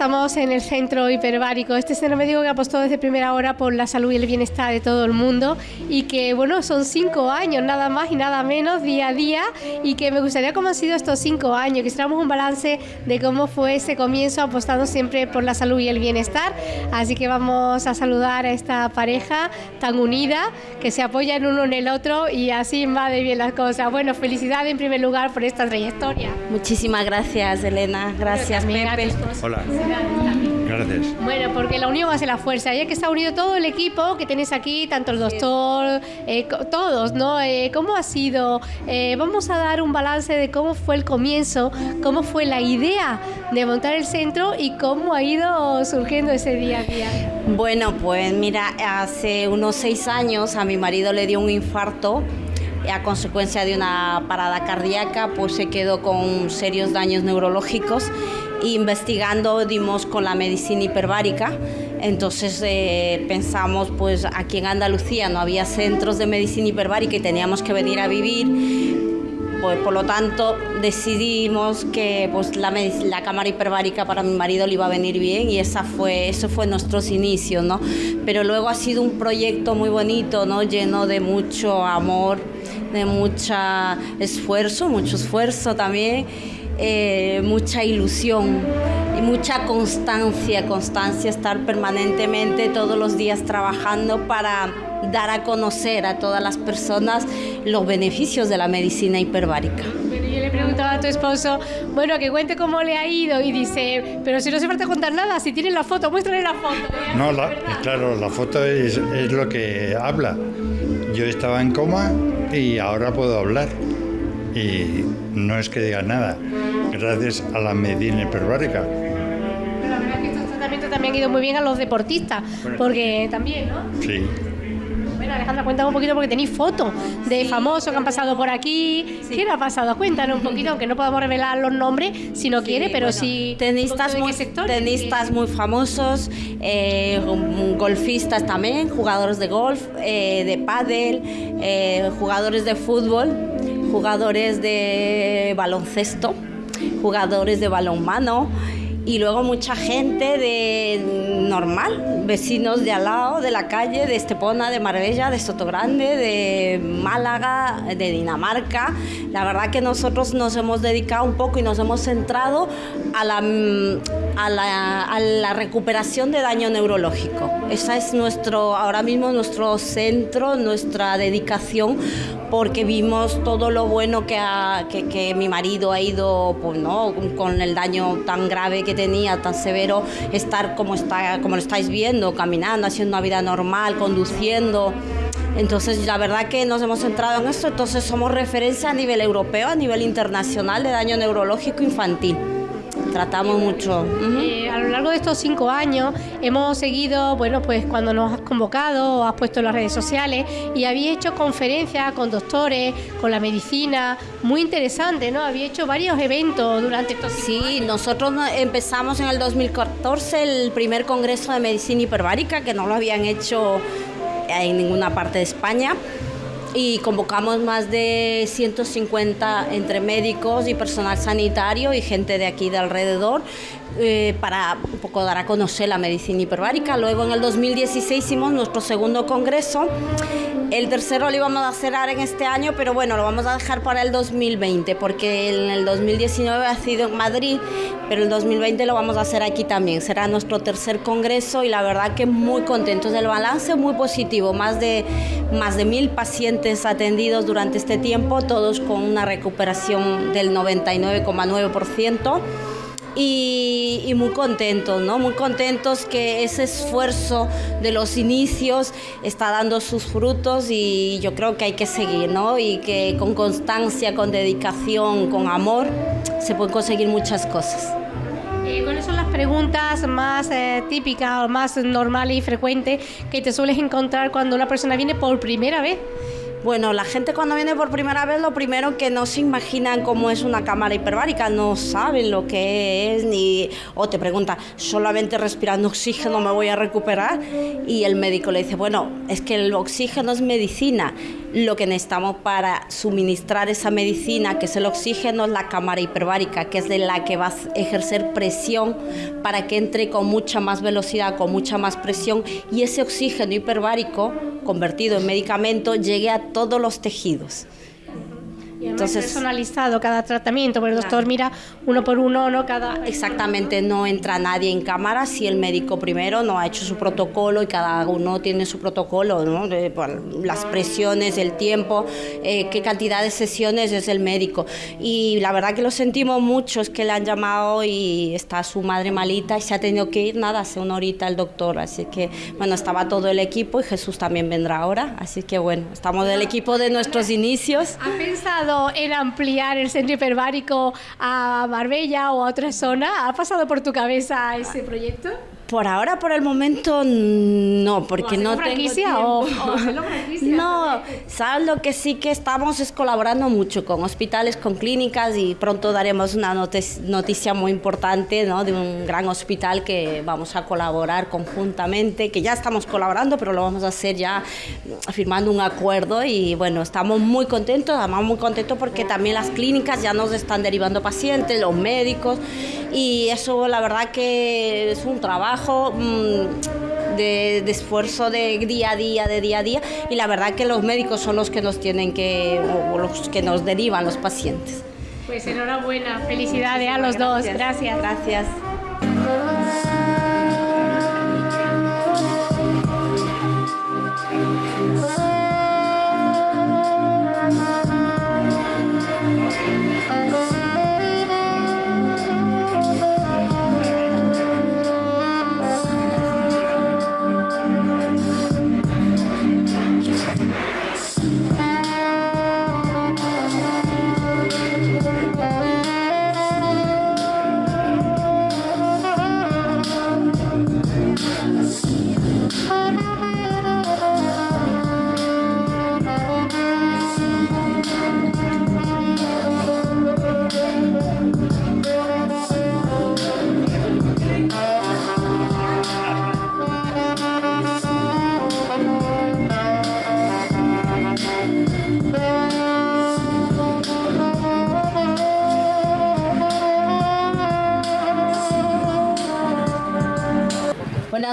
estamos en el centro hiperbárico, este centro médico que apostó desde primera hora por la salud y el bienestar de todo el mundo y que, bueno, son cinco años, nada más y nada menos, día a día, y que me gustaría cómo han sido estos cinco años, que hiciéramos un balance de cómo fue ese comienzo apostando siempre por la salud y el bienestar. Así que vamos a saludar a esta pareja tan unida, que se apoyan uno en el otro y así va de bien las cosas. Bueno, felicidades en primer lugar por esta trayectoria. Muchísimas gracias, Elena. Gracias, Pepe. Hola. Gracias. Bueno, porque la unión hace la fuerza. Ya que está unido todo el equipo que tenéis aquí, tanto el doctor, eh, todos, ¿no? Eh, ¿Cómo ha sido? Eh, vamos a dar un balance de cómo fue el comienzo, cómo fue la idea de montar el centro y cómo ha ido surgiendo ese día a día. Bueno, pues mira, hace unos seis años a mi marido le dio un infarto a consecuencia de una parada cardíaca, pues se quedó con serios daños neurológicos investigando dimos con la medicina hiperbárica. Entonces eh, pensamos, pues aquí en Andalucía no había centros de medicina hiperbárica y teníamos que venir a vivir. Pues, por lo tanto decidimos que pues, la, la, cámara hiperbárica para mi marido le iba a venir bien y esa fue, eso fue nuestros inicios, ¿no? Pero luego ha sido un proyecto muy bonito, ¿no? Lleno de mucho amor, de mucho esfuerzo, mucho esfuerzo también eh, mucha ilusión y mucha constancia, constancia, estar permanentemente todos los días trabajando para dar a conocer a todas las personas los beneficios de la medicina hiperbárica. Bueno, yo le preguntaba a tu esposo, bueno, que cuente cómo le ha ido y dice, pero si no hace falta contar nada, si tiene la foto, muéstrale la foto. No, claro, la foto es, es lo que habla. Yo estaba en coma y ahora puedo hablar y no es que diga nada, gracias a la medicina hiperbárica. la verdad es que estos tratamientos también han ido muy bien a los deportistas, porque también, ¿no? Sí. Bueno, Alejandra, cuéntame un poquito porque tenéis fotos de famosos que han pasado por aquí. ¿Qué le ha pasado? Cuéntanos un poquito, aunque no podamos revelar los nombres si no quiere, pero sí. Tenistas, muy, tenistas muy famosos, eh, golfistas también, jugadores de golf, eh, de pádel, eh, jugadores de fútbol jugadores de baloncesto, jugadores de balonmano y luego mucha gente de normal, vecinos de al lado, de la calle, de Estepona, de Marbella, de Sotogrande, de Málaga, de Dinamarca. La verdad que nosotros nos hemos dedicado un poco y nos hemos centrado a la, a la, a la recuperación de daño neurológico. Esa es nuestro, ahora mismo nuestro centro, nuestra dedicación, porque vimos todo lo bueno que, que, que mi marido ha ido pues, ¿no? con el daño tan grave que tenía, tan severo, estar como, está, como lo estáis viendo, caminando, haciendo una vida normal, conduciendo. Entonces, la verdad que nos hemos centrado en esto, entonces somos referencia a nivel europeo, a nivel internacional de daño neurológico infantil tratamos mucho. Eh, a lo largo de estos cinco años hemos seguido, bueno, pues cuando nos has convocado, has puesto en las redes sociales y había hecho conferencias con doctores, con la medicina, muy interesante, ¿no? Había hecho varios eventos durante estos Sí, nosotros empezamos en el 2014 el primer congreso de medicina hiperbárica, que no lo habían hecho en ninguna parte de España y convocamos más de 150 entre médicos y personal sanitario y gente de aquí de alrededor eh, para un poco dar a conocer la medicina hiperbárica. Luego en el 2016 hicimos nuestro segundo congreso. El tercero lo íbamos a cerrar en este año, pero bueno, lo vamos a dejar para el 2020 porque en el 2019 ha sido en Madrid, pero el 2020 lo vamos a hacer aquí también. Será nuestro tercer congreso y la verdad que muy contentos. El balance muy positivo, más de, más de mil pacientes atendidos durante este tiempo, todos con una recuperación del 99,9% y, muy contentos, ¿no? Muy contentos que ese esfuerzo de los inicios está dando sus frutos y yo creo que hay que seguir, ¿no? Y que con constancia, con dedicación, con amor, se pueden conseguir muchas cosas. Eh, ¿Cuáles son las preguntas más eh, típicas o más normales y frecuentes que te sueles encontrar cuando una persona viene por primera vez? Bueno, la gente cuando viene por primera vez, lo primero que no se imaginan cómo es una cámara hiperbárica, no saben lo que es, ni o te pregunta, solamente respirando oxígeno me voy a recuperar, y el médico le dice, bueno, es que el oxígeno es medicina, lo que necesitamos para suministrar esa medicina, que es el oxígeno, la cámara hiperbárica, que es de la que va a ejercer presión para que entre con mucha más velocidad, con mucha más presión, y ese oxígeno hiperbárico convertido en medicamento llegue a todos los tejidos. Entonces, personalizado cada tratamiento, porque el doctor mira uno por uno, no cada... Exactamente, no entra nadie en cámara si el médico primero no ha hecho su protocolo y cada uno tiene su protocolo, ¿no? las presiones, el tiempo, eh, qué cantidad de sesiones es el médico. Y la verdad que lo sentimos mucho, es que le han llamado y está su madre malita y se ha tenido que ir, nada, hace una horita el doctor, así que bueno, estaba todo el equipo y Jesús también vendrá ahora, así que bueno, estamos del equipo de nuestros inicios. ¿Ha pensado en ampliar el centro hiperbárico a Marbella o a otra zona? ¿Ha pasado por tu cabeza ese proyecto? Por ahora, por el momento, no, porque no tengo o, o? No, sabes lo que sí que estamos es colaborando mucho con hospitales, con clínicas y pronto daremos una noticia muy importante ¿no? de un gran hospital que vamos a colaborar conjuntamente, que ya estamos colaborando, pero lo vamos a hacer ya firmando un acuerdo y bueno, estamos muy contentos, además muy contentos porque también las clínicas ya nos están derivando pacientes, los médicos y eso la verdad que es un trabajo mm, de, esfuerzo de día a día, de día a día y la verdad que los médicos son los que nos tienen que, o los que nos derivan los pacientes. Pues enhorabuena, felicidades a los dos, gracias. Gracias.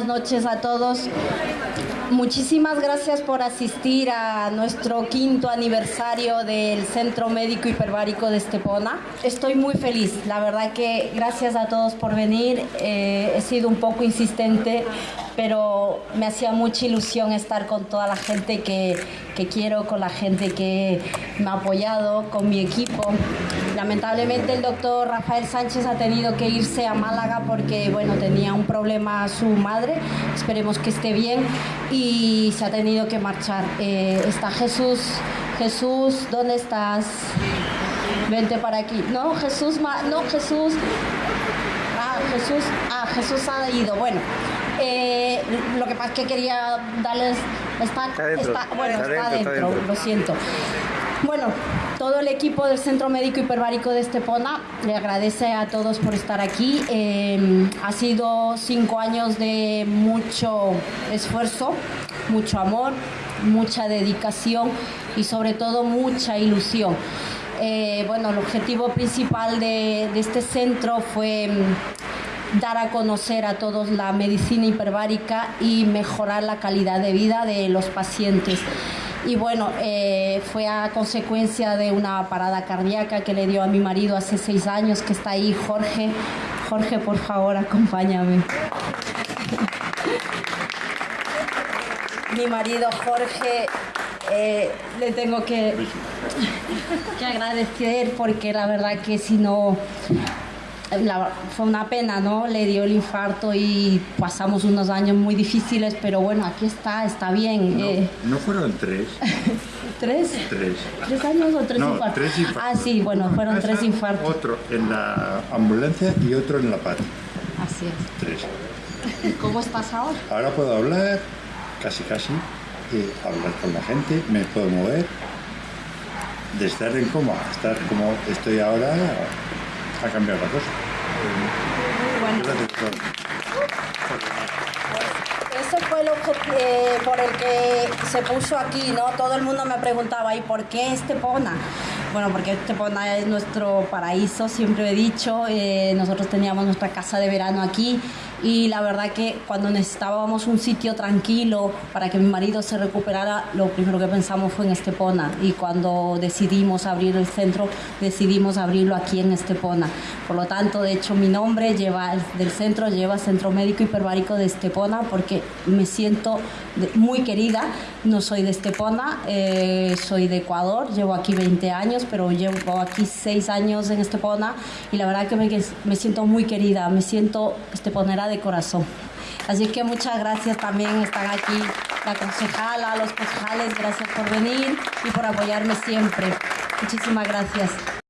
Noches a todos. Muchísimas gracias por asistir a nuestro quinto aniversario del Centro Médico Hiperbárico de Estepona. Estoy muy feliz, la verdad que gracias a todos por venir. Eh, he sido un poco insistente pero me hacía mucha ilusión estar con toda la gente que, que, quiero, con la gente que me ha apoyado, con mi equipo. Lamentablemente el doctor Rafael Sánchez ha tenido que irse a Málaga porque bueno, tenía un problema su madre, esperemos que esté bien y se ha tenido que marchar. Eh, está Jesús, Jesús, ¿dónde estás? Vente para aquí. No, Jesús, no, Jesús. Ah, Jesús, ah, Jesús ha ido. Bueno, eh, lo que pasa es que quería darles. Está, bueno, está adentro, lo siento. Bueno, todo el equipo del Centro Médico Hiperbárico de Estepona le agradece a todos por estar aquí. Eh, ha sido cinco años de mucho esfuerzo, mucho amor, mucha dedicación y sobre todo mucha ilusión. Eh, bueno, el objetivo principal de, de este centro fue dar a conocer a todos la medicina hiperbárica y mejorar la calidad de vida de los pacientes. Y bueno, eh, fue a consecuencia de una parada cardíaca que le dio a mi marido hace seis años, que está ahí, Jorge. Jorge, por favor, acompáñame. mi marido Jorge eh, le tengo que, que agradecer porque la verdad que si no fue una pena, ¿no? Le dio el infarto y pasamos unos años muy difíciles, pero bueno, aquí está, está bien. No, eh. no fueron tres. ¿Tres? Tres. ¿Tres años o tres infartos? Tres infartos. Ah, sí, bueno, fueron tres infartos. Otro en la ambulancia y otro en la pata. Así es. Tres. ¿Cómo estás ahora? Ahora puedo hablar, casi casi. eh, hablar con la gente, me puedo mover. De estar en coma estar como estoy ahora, ha cambiado la cosa. Bueno. Todos. Ese fue lo que, eh, por el que se puso aquí, ¿no? Todo el mundo me preguntaba, ¿y por qué Estepona? Bueno, porque Estepona es nuestro paraíso, siempre he dicho. Eh, nosotros teníamos nuestra casa de verano aquí y la verdad que cuando necesitábamos un sitio tranquilo para que mi marido se recuperara, lo primero que pensamos fue en Estepona y cuando decidimos abrir el centro, decidimos abrirlo aquí en Estepona. Por lo tanto, de hecho, mi nombre lleva del centro lleva Centro Médico Hiperbárico de Estepona porque me siento muy querida. No soy de Estepona, eh, soy de Ecuador, llevo aquí 20 años, pero llevo aquí 6 años en Estepona y la verdad que me, me siento muy querida, me siento esteponera de corazón. Así que muchas gracias también, están aquí la concejala, los concejales, gracias por venir y por apoyarme siempre. Muchísimas gracias.